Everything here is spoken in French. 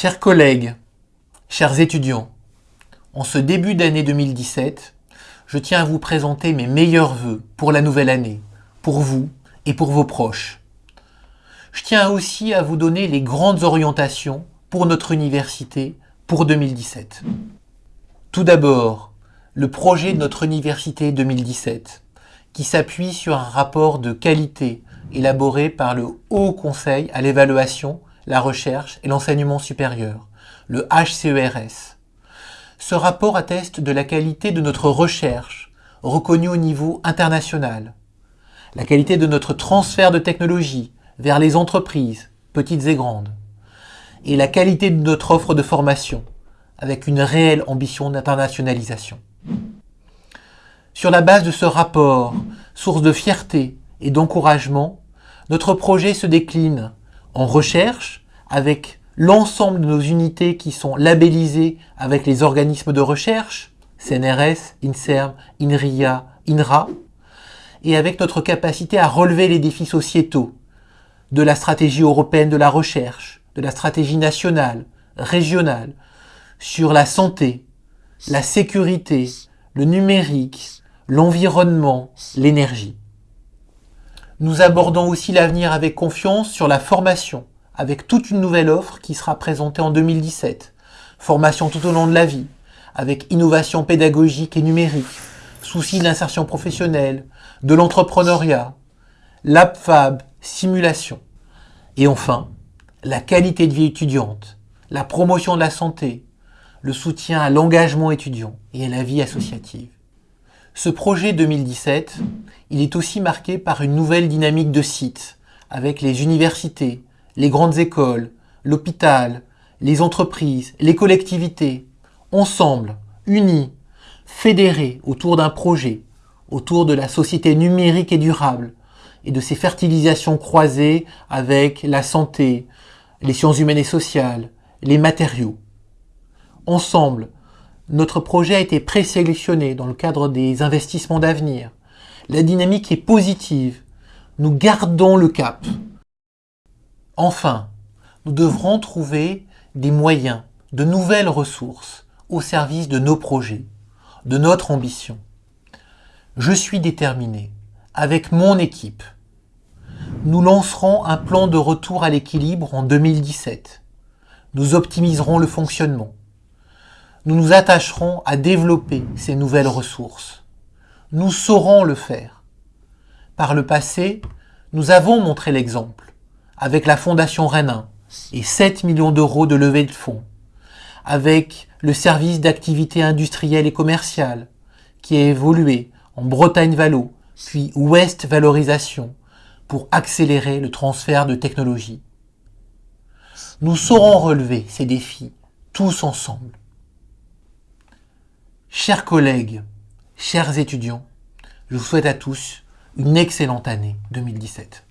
Chers collègues, chers étudiants, en ce début d'année 2017, je tiens à vous présenter mes meilleurs vœux pour la nouvelle année, pour vous et pour vos proches. Je tiens aussi à vous donner les grandes orientations pour notre université pour 2017. Tout d'abord, le projet de notre université 2017, qui s'appuie sur un rapport de qualité élaboré par le Haut Conseil à l'évaluation, la recherche et l'enseignement supérieur, le HCERS. Ce rapport atteste de la qualité de notre recherche, reconnue au niveau international, la qualité de notre transfert de technologie vers les entreprises, petites et grandes, et la qualité de notre offre de formation, avec une réelle ambition d'internationalisation. Sur la base de ce rapport, source de fierté et d'encouragement, notre projet se décline en recherche avec l'ensemble de nos unités qui sont labellisées avec les organismes de recherche, CNRS, INSERM, INRIA, INRA, et avec notre capacité à relever les défis sociétaux de la stratégie européenne de la recherche, de la stratégie nationale, régionale, sur la santé, la sécurité, le numérique, l'environnement, l'énergie. Nous abordons aussi l'avenir avec confiance sur la formation, avec toute une nouvelle offre qui sera présentée en 2017. Formation tout au long de la vie, avec innovation pédagogique et numérique, souci de l'insertion professionnelle, de l'entrepreneuriat, l'APFAB, simulation. Et enfin, la qualité de vie étudiante, la promotion de la santé, le soutien à l'engagement étudiant et à la vie associative. Ce projet 2017, il est aussi marqué par une nouvelle dynamique de site, avec les universités, les grandes écoles, l'hôpital, les entreprises, les collectivités, ensemble, unis, fédérés autour d'un projet, autour de la société numérique et durable, et de ses fertilisations croisées avec la santé, les sciences humaines et sociales, les matériaux. Ensemble, notre projet a été présélectionné dans le cadre des investissements d'avenir. La dynamique est positive. Nous gardons le cap. Enfin, nous devrons trouver des moyens, de nouvelles ressources au service de nos projets, de notre ambition. Je suis déterminé, avec mon équipe. Nous lancerons un plan de retour à l'équilibre en 2017. Nous optimiserons le fonctionnement nous nous attacherons à développer ces nouvelles ressources. Nous saurons le faire. Par le passé, nous avons montré l'exemple, avec la Fondation Renin et 7 millions d'euros de levée de fonds, avec le service d'activité industrielle et commerciale, qui a évolué en Bretagne Valo, puis Ouest Valorisation, pour accélérer le transfert de technologies. Nous saurons relever ces défis, tous ensemble. Chers collègues, chers étudiants, je vous souhaite à tous une excellente année 2017.